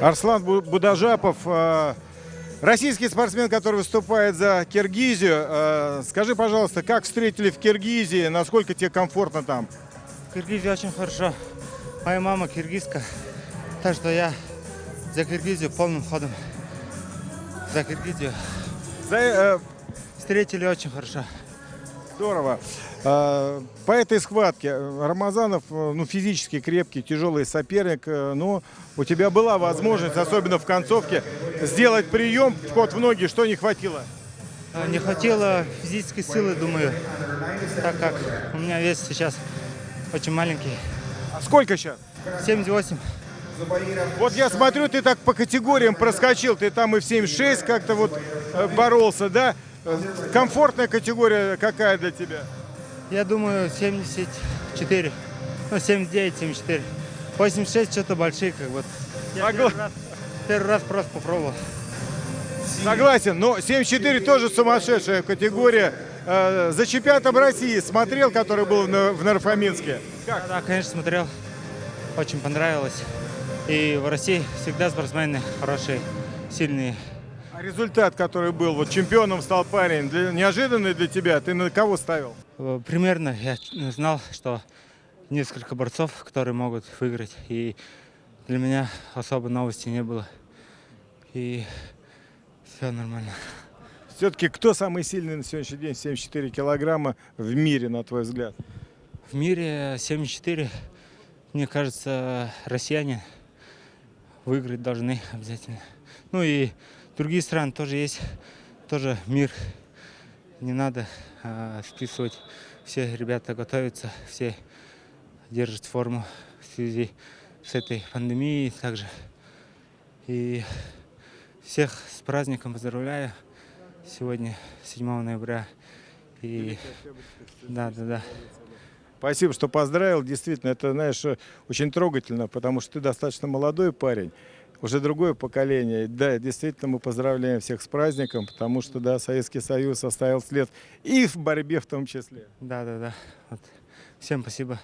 Арслан Бу- Будажапов, э, российский спортсмен, который выступает за Киргизию. Э, Скажи, пожалуйста, как встретили в Киргизии, насколько тебе комфортно там? В Киргизии очень хорошо. Моя мама киргизка, так что я за Киргизию полным ходом. За Киргизию. За, э, Встретили очень хорошо. Здорово. Э, По этой схватке э, Рамазанов, э, ну, физически крепкий, тяжелый соперник, э, но у тебя была возможность, особенно в концовке, сделать прием, вход в ноги, что не хватило? А, Не хватило физической силы, думаю, так как у меня вес сейчас очень маленький. А сколько сейчас? 78. Вот я смотрю, ты так по категориям проскочил, ты там и в 7-6 как-то вот боролся, да? Комфортная категория какая для тебя? Я думаю, 74. Ну, 79, 74. 86 что-то большие, как вот. Я Согла- первый раз, первый раз просто попробовал. Согласен, но 7-4 тоже сумасшедшая категория. Э, За чемпионатом России смотрел, который был в На- в Нарфаминске? Да, да, конечно, смотрел. Очень понравилось. И в России всегда спортсмены хорошие, сильные. А результат, который был, вот чемпионом стал парень, для- неожиданный для тебя, ты на кого ставил? Э, Примерно я знал, что несколько борцов, которые могут выиграть. И для меня особо новости не было. И все нормально. Все-таки кто самый сильный на сегодняшний день, 74 килограмма в мире, на твой взгляд? В мире 74, мне кажется, россияне выиграть должны обязательно. Ну и другие страны тоже есть, тоже мир. Не надо а, списывать. Все ребята готовятся, все держат форму в связи с этой пандемией также. И всех с праздником поздравляю. Сегодня 7 ноября. И да, да, да. Спасибо, что поздравил. Действительно, это, знаешь, очень трогательно, потому что ты достаточно молодой парень, уже другое поколение. Да, действительно, мы поздравляем всех с праздником, потому что, да, Советский Союз оставил след и в борьбе в том числе. Да, да, да. Вот. Всем спасибо.